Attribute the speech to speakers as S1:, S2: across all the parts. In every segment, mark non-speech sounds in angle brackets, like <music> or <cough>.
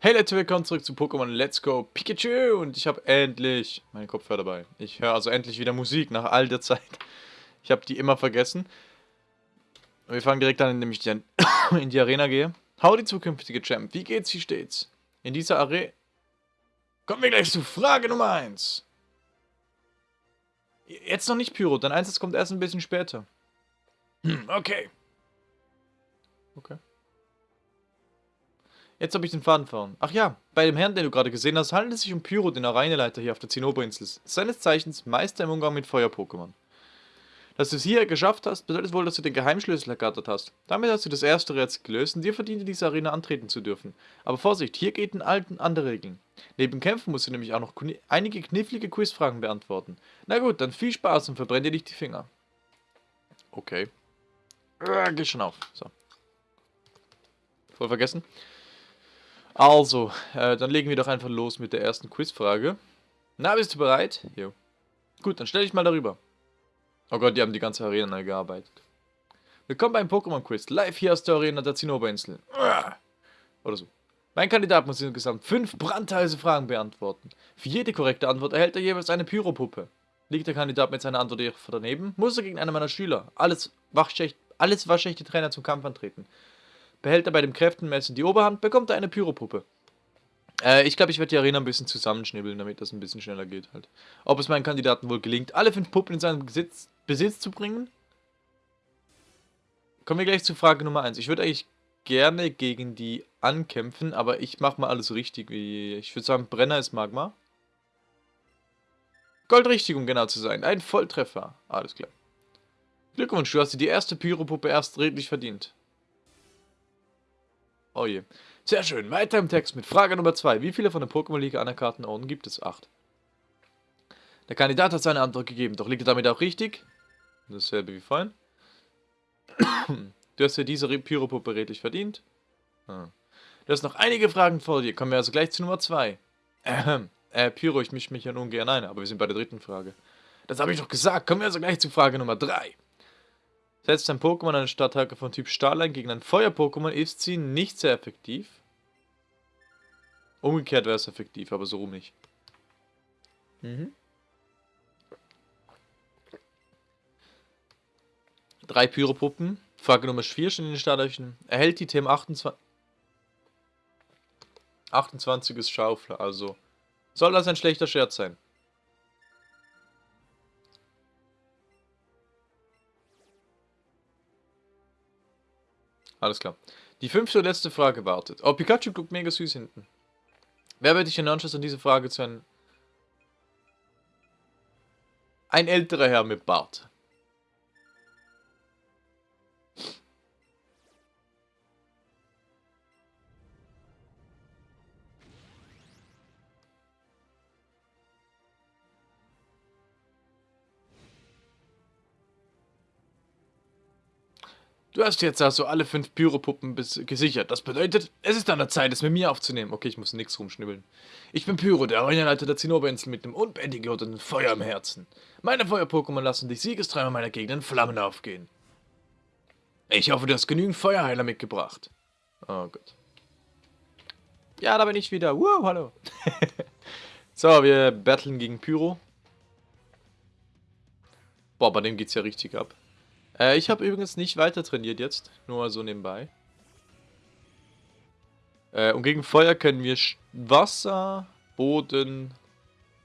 S1: Hey Leute, willkommen zurück zu Pokémon Let's Go Pikachu und ich habe endlich meinen Kopfhörer dabei. Ich höre also endlich wieder Musik nach all der Zeit. Ich habe die immer vergessen. Und wir fangen direkt an, indem ich <coughs> in die Arena gehe. Howdy zukünftige Champ, wie geht's, wie steht's? In dieser Arena... Kommen wir gleich zu Frage Nummer 1. Jetzt noch nicht Pyro, dein Einsatz kommt erst ein bisschen später. Hm, okay. Okay. Jetzt habe ich den Faden verloren. Ach ja, bei dem Herrn, den du gerade gesehen hast, handelt es sich um Pyro, den Areineleiter hier auf der Zinnoberinsel. Seines Zeichens Meister im Umgang mit Feuer-Pokémon. Dass du es hier geschafft hast, bedeutet wohl, dass du den Geheimschlüssel ergattert hast. Damit hast du das erste Rätsel gelöst und dir verdient in dieser Arena antreten zu dürfen. Aber Vorsicht, hier gelten alten andere Regeln. Neben Kämpfen musst du nämlich auch noch einige knifflige Quizfragen beantworten. Na gut, dann viel Spaß und verbrenn dir nicht die Finger. Okay. Äh, geh schon auf. So. Voll vergessen. Also, äh, dann legen wir doch einfach los mit der ersten Quizfrage. Na, bist du bereit? Jo. Gut, dann stell dich mal darüber. Oh Gott, die haben die ganze Arena neu gearbeitet. Willkommen beim Pokémon Quiz, live hier aus der Arena der Zinnoberinsel. Oder so. Mein Kandidat muss insgesamt fünf brandheiße Fragen beantworten. Für jede korrekte Antwort erhält er jeweils eine Pyropuppe. Liegt der Kandidat mit seiner Antwort daneben, muss er gegen einen meiner Schüler, alles, wachschecht, alles Trainer zum Kampf antreten. Behält er bei dem Kräftenmessen die Oberhand, bekommt er eine Pyropuppe. Äh, ich glaube, ich werde die Arena ein bisschen zusammenschnibbeln, damit das ein bisschen schneller geht halt. Ob es meinen Kandidaten wohl gelingt, alle fünf Puppen in seinen Besitz, Besitz zu bringen? Kommen wir gleich zu Frage Nummer 1. Ich würde eigentlich gerne gegen die ankämpfen, aber ich mache mal alles richtig. Ich würde sagen, Brenner ist Magma. Goldrichtig, um genau zu sein. Ein Volltreffer. Alles klar. Glückwunsch, du hast dir die erste Pyropuppe erst redlich verdient. Oh je. Sehr schön. Weiter im Text mit Frage Nummer 2. Wie viele von den Pokémon Liga anerkannten Orden gibt es? Acht. Der Kandidat hat seine Antwort gegeben, doch liegt er damit auch richtig? Dasselbe wie vorhin. du hast dir diese Pyropuppe redlich verdient. Ah. Du hast noch einige Fragen vor dir. Kommen wir also gleich zu Nummer 2. Ähm, äh, Pyro, ich mische mich ja ungern ein, aber wir sind bei der dritten Frage. Das habe ich doch gesagt. Kommen wir also gleich zu Frage Nummer 3. Setzt ein Pokémon eine Stadthacke von Typ Stahl ein gegen ein Feuer-Pokémon, ist sie nicht sehr effektiv. Umgekehrt wäre es effektiv, aber so rum nicht. Mhm. Drei Pyropuppen. Frage Nummer 4 schon in den Startlöchern. Erhält die TM 28... 28 ist Schaufler, also... Soll das ein schlechter Scherz sein? Alles klar. Die fünfte und letzte Frage wartet. Oh, Pikachu guckt mega süß hinten. Wer wird dich in Anschluss an diese Frage zu einem... Ein älterer Herr mit Bart. Du hast jetzt also alle fünf Pyropuppen gesichert. Das bedeutet, es ist an der Zeit, es mit mir aufzunehmen. Okay, ich muss nichts rumschnibbeln. Ich bin Pyro, der Arenaleiter der Zinnoberinsel mit dem unbändigen Feuer im Herzen. Meine Feuer-Pokémon lassen dich siegestreiber meiner Gegend in Flammen aufgehen. Ich hoffe, du hast genügend Feuerheiler mitgebracht. Oh Gott. Ja, da bin ich wieder. Wow, hallo. <laughs> so, wir battlen gegen Pyro. Boah, bei dem geht's ja richtig ab. Äh, ich habe übrigens nicht weiter trainiert jetzt, nur so nebenbei. Äh, und gegen Feuer können wir Wasser, Boden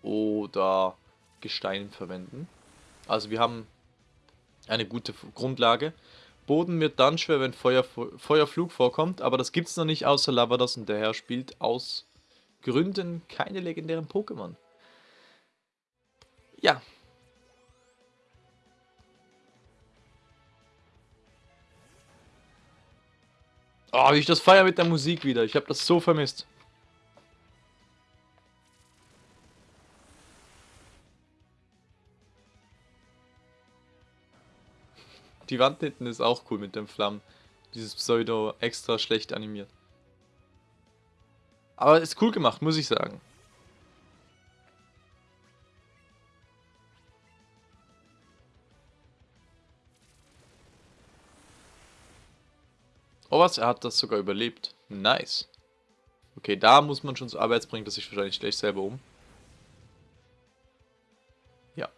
S1: oder Gestein verwenden. Also wir haben eine gute Grundlage. Boden wird dann schwer, wenn Feuer, Feuerflug vorkommt, aber das gibt es noch nicht außer Lavados und daher spielt aus Gründen keine legendären Pokémon. Ja, Oh, wie ich das feier mit der Musik wieder. Ich habe das so vermisst. Die Wand hinten ist auch cool mit den Flammen. Dieses Pseudo extra schlecht animiert. Aber ist cool gemacht, muss ich sagen. Oh was, er hat das sogar überlebt. Nice. Okay, da muss man schon zur Arbeit bringen, das sich wahrscheinlich gleich selber um. Ja.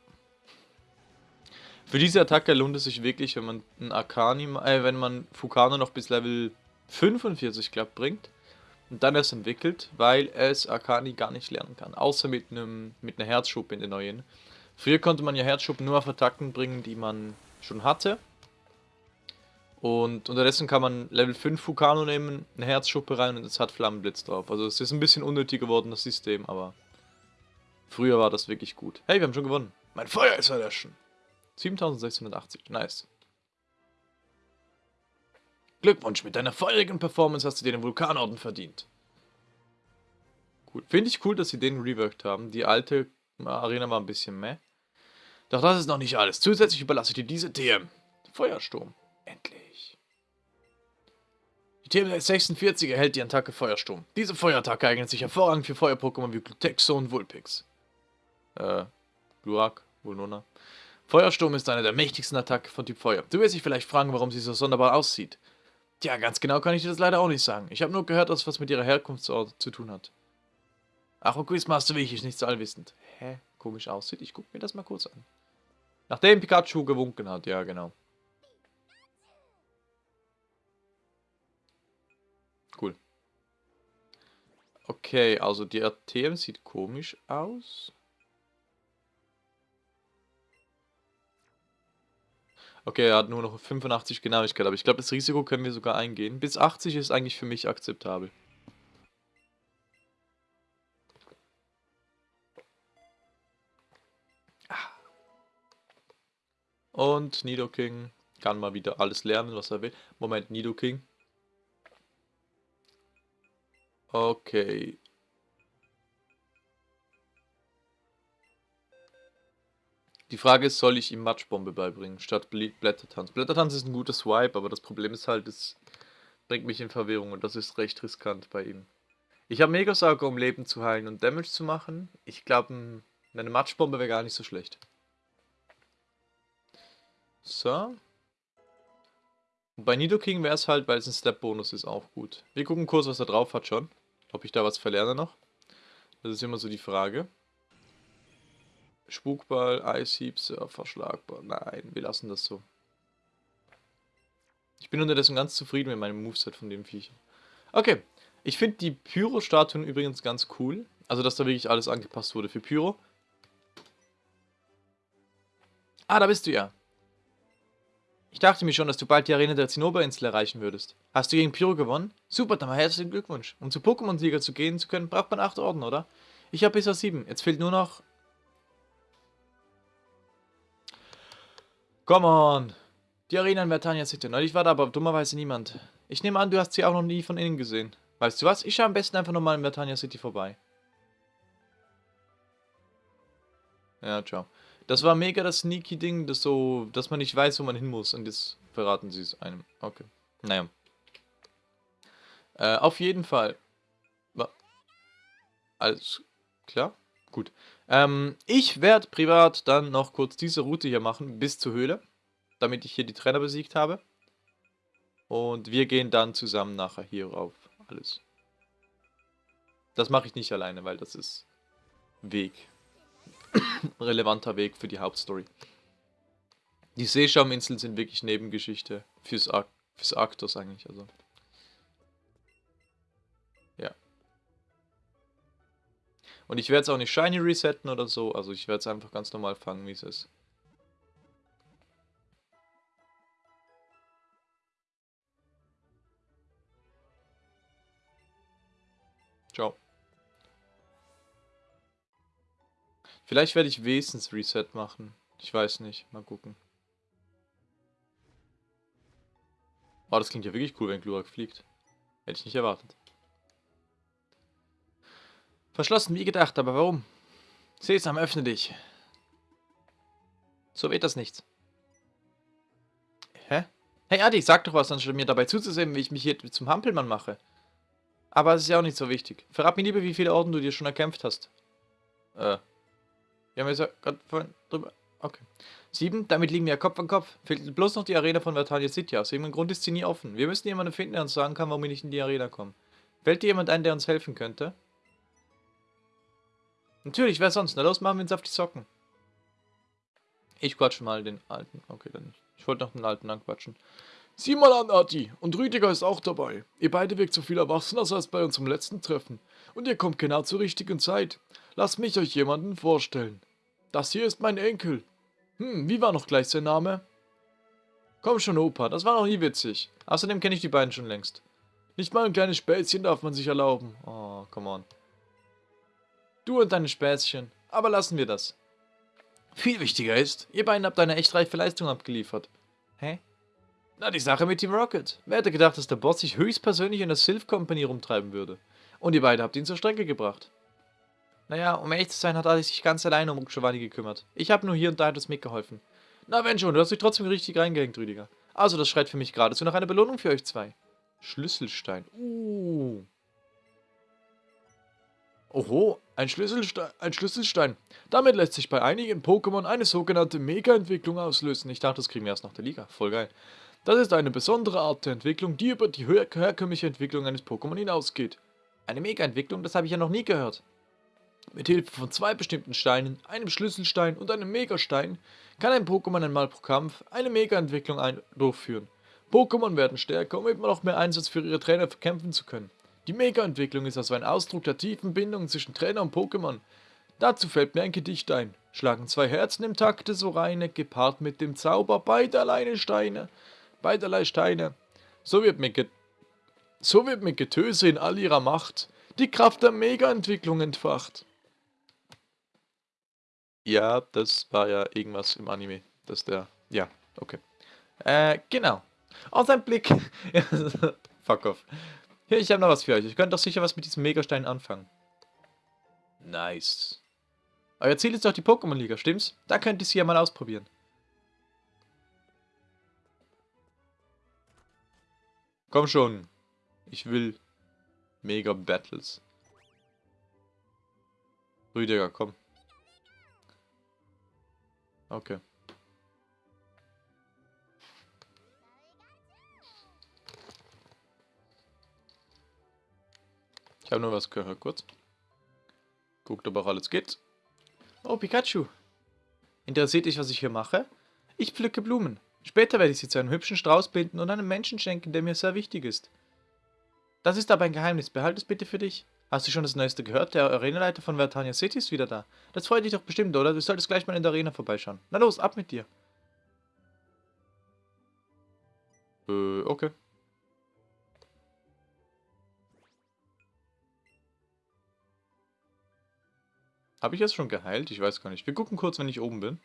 S1: Für diese Attacke lohnt es sich wirklich, wenn man einen Arcani, äh, wenn man Fukano noch bis Level 45, glaube bringt und dann erst entwickelt, weil es Arcani gar nicht lernen kann, außer mit einem mit einer Herzschuppe in den neuen. Früher konnte man ja Herzschuppen nur auf Attacken bringen, die man schon hatte. Und unterdessen kann man Level 5 Fukano nehmen, eine Herzschuppe rein und es hat Flammenblitz drauf. Also es ist ein bisschen unnötig geworden, das System, aber früher war das wirklich gut. Hey, wir haben schon gewonnen. Mein Feuer ist erlöschen. 7680, nice. Glückwunsch, mit deiner feurigen Performance hast du dir den Vulkanorden verdient. Gut, finde ich cool, dass sie den reworked haben. Die alte Arena war ein bisschen meh. Doch das ist noch nicht alles. Zusätzlich überlasse ich dir diese TM. Feuersturm. Endlich. Die TM 46 erhält die Attacke Feuersturm. Diese Feuerattacke eignet sich hervorragend für Feuer-Pokémon wie Glutexo und Vulpix. Äh, Glurak, Vulnona. Feuersturm ist eine der mächtigsten Attacken von Typ Feuer. Du wirst dich vielleicht fragen, warum sie so sonderbar aussieht. Tja, ganz genau kann ich dir das leider auch nicht sagen. Ich habe nur gehört, dass was mit ihrer Herkunftsort zu tun hat. Ach, und Quizmaster Wich ist nicht so allwissend. Hä? Komisch aussieht. Ich gucke mir das mal kurz an. Nachdem Pikachu gewunken hat, ja genau. Okay, also die ATM sieht komisch aus. Okay, er hat nur noch 85 Genauigkeit, aber ich glaube, das Risiko können wir sogar eingehen. Bis 80 ist eigentlich für mich akzeptabel. Und Nidoking kann mal wieder alles lernen, was er will. Moment, Nidoking. Okay. Die Frage ist, soll ich ihm Matschbombe beibringen, statt Blättertanz? Blättertanz ist ein guter Swipe, aber das Problem ist halt, es bringt mich in Verwirrung und das ist recht riskant bei ihm. Ich habe Megasauger, um Leben zu heilen und Damage zu machen. Ich glaube, eine Matschbombe wäre gar nicht so schlecht. So. Bei Nidoking wäre es halt, weil es ein Step-Bonus ist, auch gut. Wir gucken kurz, was er drauf hat schon. Ob ich da was verlerne noch. Das ist immer so die Frage. Spukball, Eishieb, verschlagbar. Nein, wir lassen das so. Ich bin unterdessen ganz zufrieden mit meinem Moveset von dem Viech. Okay, ich finde die Pyro-Statuen übrigens ganz cool. Also, dass da wirklich alles angepasst wurde für Pyro. Ah, da bist du ja. Ich dachte mir schon, dass du bald die Arena der Zinnoberinsel erreichen würdest. Hast du gegen Pyro gewonnen? Super, dann mal herzlichen Glückwunsch. Um zu Pokémon-Sieger zu gehen zu können, braucht man 8 Orden, oder? Ich habe bisher 7. Jetzt fehlt nur noch... Come on! Die Arena in Vertania City. Neulich war da aber dummerweise niemand. Ich nehme an, du hast sie auch noch nie von innen gesehen. Weißt du was? Ich schaue am besten einfach nochmal in Vertania City vorbei. Ja, ciao. Das war mega das sneaky Ding, das so, dass man nicht weiß, wo man hin muss. Und jetzt verraten sie es einem. Okay. Naja. Äh, auf jeden Fall. Alles klar? Gut. Ähm, ich werde privat dann noch kurz diese Route hier machen, bis zur Höhle. Damit ich hier die Trainer besiegt habe. Und wir gehen dann zusammen nachher hier rauf. Alles. Das mache ich nicht alleine, weil das ist Weg <coughs> relevanter Weg für die Hauptstory. Die Seeschauminseln sind wirklich Nebengeschichte fürs, Ar fürs Arktos eigentlich, also. Ja. Und ich werde es auch nicht shiny resetten oder so, also ich werde es einfach ganz normal fangen, wie es ist. Ciao. Vielleicht werde ich wenigstens Reset machen. Ich weiß nicht. Mal gucken. Oh, das klingt ja wirklich cool, wenn Glurak fliegt. Hätte ich nicht erwartet. Verschlossen wie gedacht, aber warum? Sesam, öffne dich. So weht das nichts. Hä? Hey Adi, sag doch was, anstatt mir dabei zuzusehen, wie ich mich hier zum Hampelmann mache. Aber es ist ja auch nicht so wichtig. Verrat mir lieber, wie viele Orden du dir schon erkämpft hast. Äh, wir haben jetzt gerade vorhin drüber. Okay. Sieben, damit liegen wir Kopf an Kopf. Fehlt bloß noch die Arena von Vertania City. Aus irgendeinem Grund ist sie nie offen. Wir müssen jemanden finden, der uns sagen kann, warum wir nicht in die Arena kommen. Fällt dir jemand ein, der uns helfen könnte? Natürlich, wer sonst? Na los, machen wir uns auf die Socken. Ich quatsche mal den alten. Okay, dann nicht. Ich wollte noch den alten anquatschen.
S2: Sieh mal an, Adi. Und Rüdiger ist auch dabei. Ihr beide wirkt so viel erwachsener als bei unserem letzten Treffen. Und ihr kommt genau zur richtigen Zeit. Lasst mich euch jemanden vorstellen. Das hier ist mein Enkel. Hm, wie war noch gleich sein Name?
S1: Komm schon, Opa, das war noch nie witzig. Außerdem kenne ich die beiden schon längst.
S2: Nicht mal ein kleines Späßchen darf man sich erlauben.
S1: Oh, come on. Du und deine Späßchen. Aber lassen wir das. Viel wichtiger ist, ihr beiden habt eine echt reife Leistung abgeliefert. Hä? Na, die Sache mit Team Rocket. Wer hätte gedacht, dass der Boss sich höchstpersönlich in der Sylph Company rumtreiben würde? Und ihr beide habt ihn zur Strecke gebracht. Naja, um ehrlich zu sein, hat Alex sich ganz alleine um Giovanni gekümmert. Ich habe nur hier und da etwas mitgeholfen. Na, wenn schon, du hast dich trotzdem richtig reingehängt, Rüdiger. Also, das schreit für mich geradezu nach einer Belohnung für euch zwei. Schlüsselstein. Uh.
S2: Oho, ein Schlüsselstein, ein Schlüsselstein. Damit lässt sich bei einigen Pokémon eine sogenannte Mega-Entwicklung auslösen. Ich dachte, das kriegen wir erst nach der Liga. Voll geil. Das ist eine besondere Art der Entwicklung, die über die her herkömmliche Entwicklung eines Pokémon hinausgeht.
S1: Eine Mega-Entwicklung? Das habe ich ja noch nie gehört.
S2: Mit Hilfe von zwei bestimmten Steinen, einem Schlüsselstein und einem Megastein, kann ein Pokémon einmal pro Kampf eine Mega-Entwicklung durchführen. Pokémon werden stärker, um immer noch mehr Einsatz für ihre Trainer kämpfen zu können. Die Mega-Entwicklung ist also ein Ausdruck der tiefen Bindung zwischen Trainer und Pokémon. Dazu fällt mir ein Gedicht ein. Schlagen zwei Herzen im Takte so reine, gepaart mit dem Zauber beiderlei Steine. Beiderlei Steine. So wird mit, so wird mit Getöse in all ihrer Macht die Kraft der Mega-Entwicklung entfacht.
S1: Ja, das war ja irgendwas im Anime. Das der. Ja, okay. Äh, genau. Oh, sein Blick. <laughs> Fuck off. Hier, ich habe noch was für euch. Ich könnte doch sicher was mit diesem Megastein anfangen.
S2: Nice.
S1: Euer Ziel ist doch die Pokémon-Liga, stimmt's? Da könnt ihr sie ja mal ausprobieren. Komm schon. Ich will Mega Battles. Rüdiger, komm. Okay. Ich habe nur was gehört, kurz. Guckt, ob auch alles geht. Oh, Pikachu. Interessiert dich, was ich hier mache? Ich pflücke Blumen. Später werde ich sie zu einem hübschen Strauß binden und einem Menschen schenken, der mir sehr wichtig ist. Das ist aber ein Geheimnis. Behalte es bitte für dich. Hast du schon das Neueste gehört? Der Arenaleiter von Vertania City ist wieder da. Das freut dich doch bestimmt, oder? Du solltest gleich mal in der Arena vorbeischauen. Na los, ab mit dir. Äh, okay. Habe ich jetzt schon geheilt? Ich weiß gar nicht. Wir gucken kurz, wenn ich oben bin.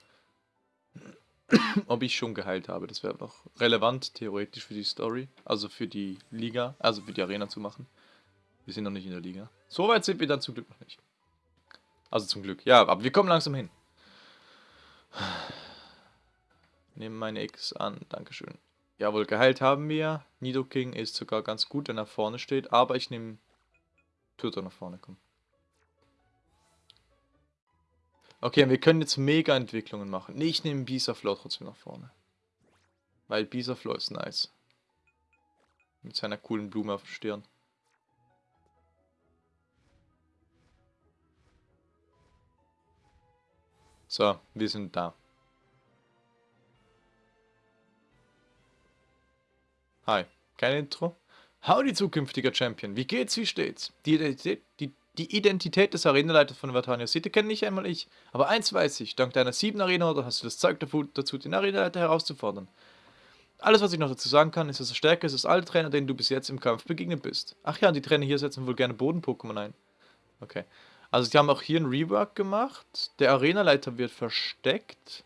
S1: <coughs> Ob ich schon geheilt habe. Das wäre noch relevant, theoretisch, für die Story. Also für die Liga. Also für die Arena zu machen. Wir sind noch nicht in der Liga. So weit sind wir dann zum Glück noch nicht. Also zum Glück. Ja, aber wir kommen langsam hin. <sighs> Nehmen meine X an. Dankeschön. Jawohl, geheilt haben wir. Nidoking ist sogar ganz gut, wenn er vorne steht. Aber ich nehme Turtle nach vorne. Komm. Okay, wir können jetzt Mega-Entwicklungen machen. Nee, ich nehme Bisaflow trotzdem nach vorne. Weil Bisaflow ist nice. Mit seiner coolen Blume auf der Stirn. So, wir sind da. Hi, kein Intro? Howdy, zukünftiger Champion. Wie geht's, wie steht's? Die Identität, die die Identität des Arenaleiters von Vatania City kenne nicht einmal ich. Aber eins weiß ich, dank deiner sieben Arena oder hast du das Zeug dazu, den Arenaleiter herauszufordern. Alles, was ich noch dazu sagen kann, ist, dass er stärker ist als alle Trainer, denen du bis jetzt im Kampf begegnet bist. Ach ja, und die Trainer hier setzen wohl gerne Boden-Pokémon ein. Okay. Also die haben auch hier ein Rework gemacht. Der Arenaleiter wird versteckt.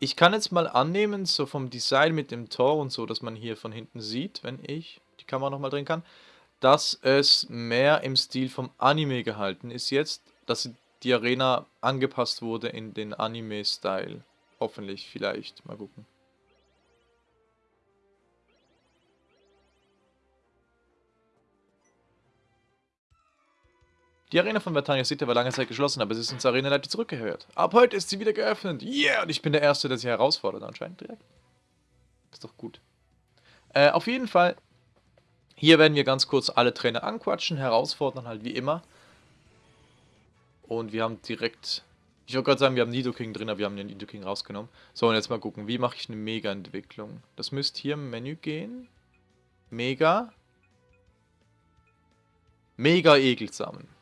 S1: Ich kann jetzt mal annehmen, so vom Design mit dem Tor und so, dass man hier von hinten sieht, wenn ich die Kamera nochmal drehen kann, dass es mehr im Stil vom Anime gehalten ist jetzt, dass die Arena angepasst wurde in den Anime-Style. Hoffentlich, vielleicht. Mal gucken. Die Arena von Vertania City war lange Zeit geschlossen, aber sie ist ins Arena-Leiter zurückgehört. Ab heute ist sie wieder geöffnet. Yeah, und ich bin der Erste, der sie herausfordert anscheinend direkt. Ist doch gut. Äh, auf jeden Fall Hier werden wir ganz kurz alle Trainer anquatschen, herausfordern halt wie immer. Und wir haben direkt... Ich wollte gerade sagen, wir haben Nidoking drin, aber wir haben den Nidoking rausgenommen. So, und jetzt mal gucken, wie mache ich eine Mega-Entwicklung? Das müsste hier im Menü gehen. Mega. Mega Egelsamen.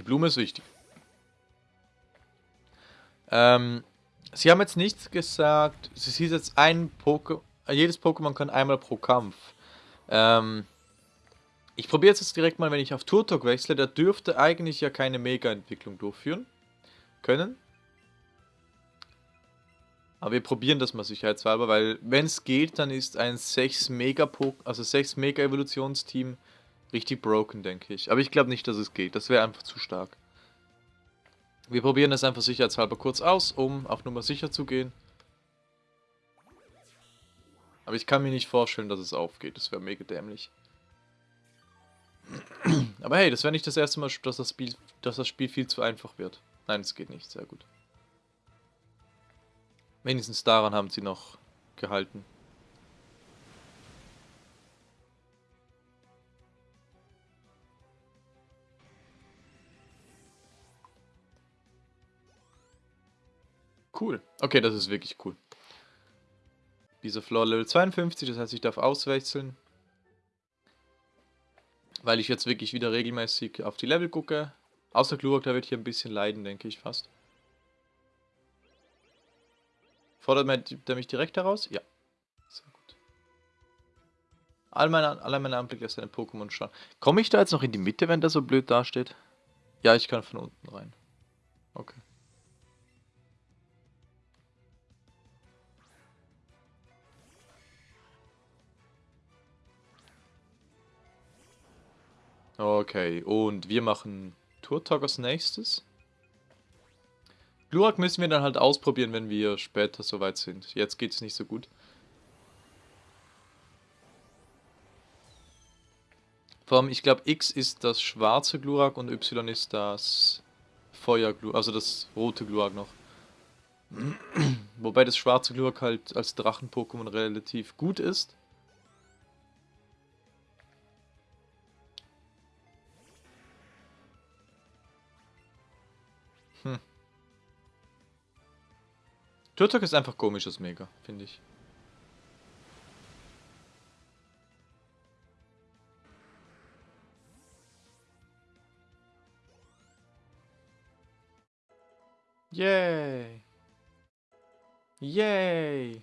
S1: Die Blume ist wichtig. Ähm, sie haben jetzt nichts gesagt. Sie sieht jetzt ein Pokémon. Jedes Pokémon kann einmal pro Kampf. Ähm, ich probiere jetzt direkt mal, wenn ich auf Turtok wechsle. Der dürfte eigentlich ja keine Mega-Entwicklung durchführen können. Aber wir probieren das mal sicherheitshalber, weil wenn es geht, dann ist ein 6 Mega also 6 Mega Evolutionsteam richtig broken, denke ich. Aber ich glaube nicht, dass es geht. Das wäre einfach zu stark. Wir probieren das einfach sicherheitshalber kurz aus, um auf Nummer sicher zu gehen. Aber ich kann mir nicht vorstellen, dass es aufgeht. Das wäre mega dämlich. <clears throat> Aber hey, das wäre nicht das erste Mal, dass das, Spiel, dass das Spiel viel zu einfach wird. Nein, es geht nicht. Sehr gut. Wenigstens daran haben sie noch gehalten. Cool. Okay, das ist wirklich cool. Dieser Floor Level 52, das heißt, ich darf auswechseln. Weil ich jetzt wirklich wieder regelmäßig auf die Level gucke. Außer Glurak, der wird hier ein bisschen leiden, denke ich fast. Fordert der mich direkt heraus? Ja. Sehr gut. All meine, alle meine Anblicke auf seine Pokémon schauen. Komme ich da jetzt noch in die Mitte, wenn der so blöd dasteht? Ja, ich kann von unten rein. Okay. Okay, und wir machen Turtok als nächstes. Glurak müssen wir dann halt ausprobieren, wenn wir später soweit sind. Jetzt geht es nicht so gut. Vor allem, ich glaube, X ist das schwarze Glurak und Y ist das Feuerglurak, also das rote Glurak noch. <clears throat> Wobei das schwarze Glurak halt als Drachen-Pokémon relativ gut ist. Turtok ist einfach komisches Mega, finde ich. Yay! Yay!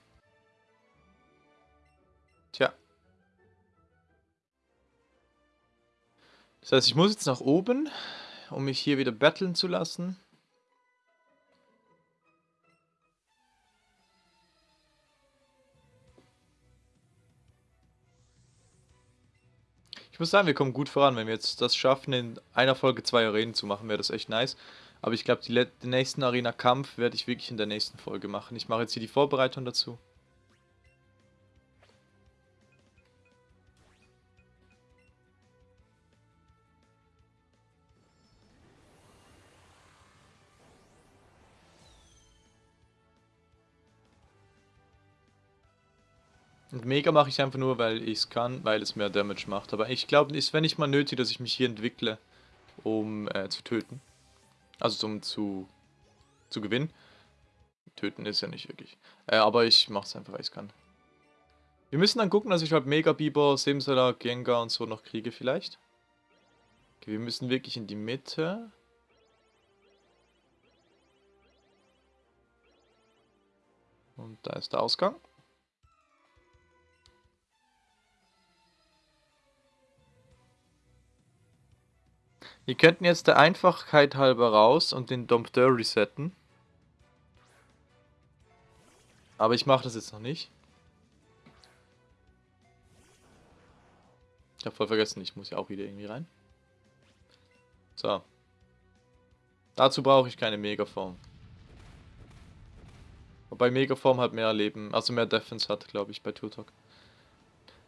S1: Tja. Das heißt, ich muss jetzt nach oben, um mich hier wieder battlen zu lassen. Ich muss sagen, wir kommen gut voran. Wenn wir jetzt das schaffen, in einer Folge zwei Arenen zu machen, wäre das echt nice. Aber ich glaube, den nächsten Arena-Kampf werde ich wirklich in der nächsten Folge machen. Ich mache jetzt hier die Vorbereitung dazu. Und Mega mache ich einfach nur, weil ich es kann, weil es mehr Damage macht. Aber ich glaube, es wäre nicht mal nötig, dass ich mich hier entwickle, um äh, zu töten. Also um zu, zu gewinnen. Töten ist ja nicht wirklich. Äh, aber ich mache es einfach, weil ich es kann. Wir müssen dann gucken, dass ich halt Mega Biber, Simsala, Gengar und so noch kriege vielleicht. Okay, wir müssen wirklich in die Mitte. Und da ist der Ausgang. Wir könnten jetzt der Einfachheit halber raus und den Dompteur resetten. Aber ich mache das jetzt noch nicht. Ich habe voll vergessen, ich muss ja auch wieder irgendwie rein. So. Dazu brauche ich keine Megaform. Wobei Megaform halt mehr Leben, also mehr Defense hat, glaube ich, bei Turtok.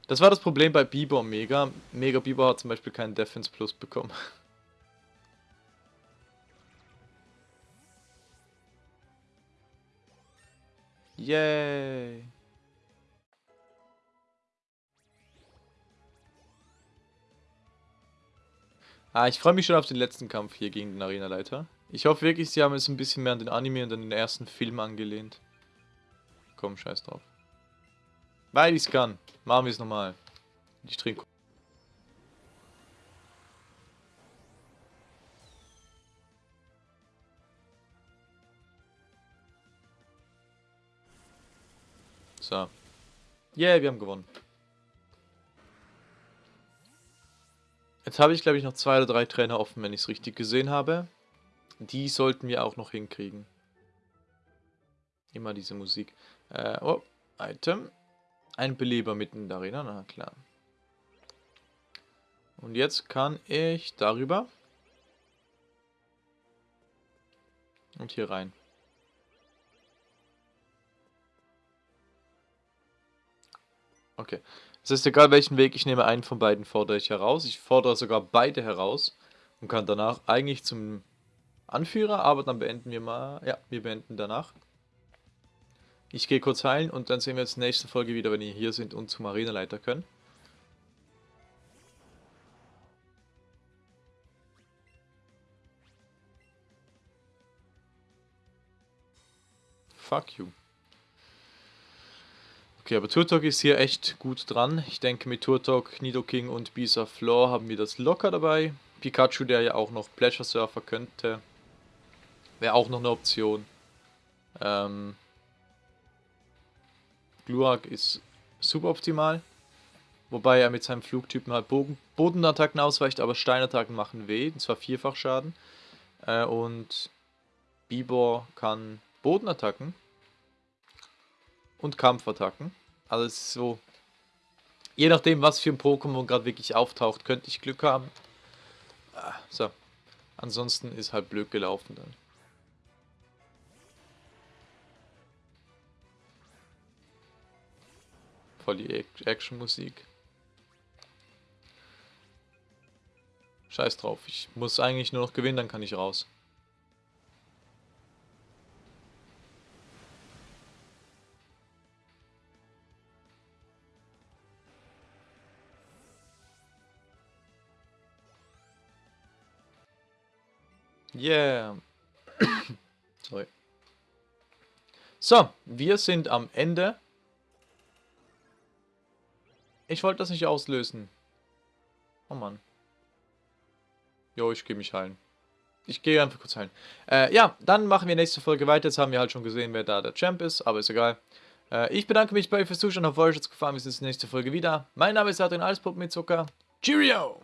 S1: Das war das Problem bei Biber und Mega. Mega Biber hat zum Beispiel keinen Defense Plus bekommen. <laughs> Yay! Ah, ich freue mich schon auf den letzten Kampf hier gegen den Arenaleiter. Ich hoffe wirklich, sie haben es ein bisschen mehr an den Anime und an den ersten Film angelehnt. Komm, scheiß drauf. Weil ich es kann. Machen wir es nochmal. Ich trinke. So. Yeah, wir haben gewonnen. Jetzt habe ich, glaube ich, noch zwei oder drei Trainer offen, wenn ich es richtig gesehen habe. Die sollten wir auch noch hinkriegen. Immer diese Musik. Äh, oh, Item. Ein Beleber mitten in der Arena, na klar. Und jetzt kann ich darüber. Und hier rein. Okay. Es ist egal, welchen Weg ich nehme, einen von beiden fordere ich heraus. Ich fordere sogar beide heraus und kann danach eigentlich zum Anführer, aber dann beenden wir mal. Ja, wir beenden danach. Ich gehe kurz heilen und dann sehen wir uns nächste Folge wieder, wenn ihr hier sind und zum Arenaleiter können. Fuck you. Okay, aber Turtok ist hier echt gut dran. Ich denke mit Turtok, Nidoking und Bisa Floor haben wir das locker dabei. Pikachu, der ja auch noch Pleasure Surfer könnte, wäre auch noch eine Option. Ähm, Glurak ist suboptimal. Wobei er mit seinem Flugtypen halt Boden Bodenattacken ausweicht, aber Steinattacken machen weh, und zwar vierfach Schaden. Äh, und Bibor kann Bodenattacken und Kampfattacken. Es ist so, je nachdem was für ein Pokémon gerade wirklich auftaucht, könnte ich Glück haben. Ah, so, ansonsten ist halt blöd gelaufen dann. Voll die Action-Musik. Scheiß drauf, ich muss eigentlich nur noch gewinnen, dann kann ich raus. Yeah. <coughs> Sorry. So, wir sind am Ende. Ich wollte das nicht auslösen. Oh Mann. Jo, ich gehe mich heilen. Ich gehe einfach kurz heilen. Äh, ja, dann machen wir nächste Folge weiter. Jetzt haben wir halt schon gesehen, wer da der Champ ist, aber ist egal. Äh, ich bedanke mich bei euch fürs Zuschauen. Auf euch hat es gefallen. Wir sehen uns in der nächsten Folge wieder. Mein Name ist Adrian Alspop mit Zucker. Cheerio!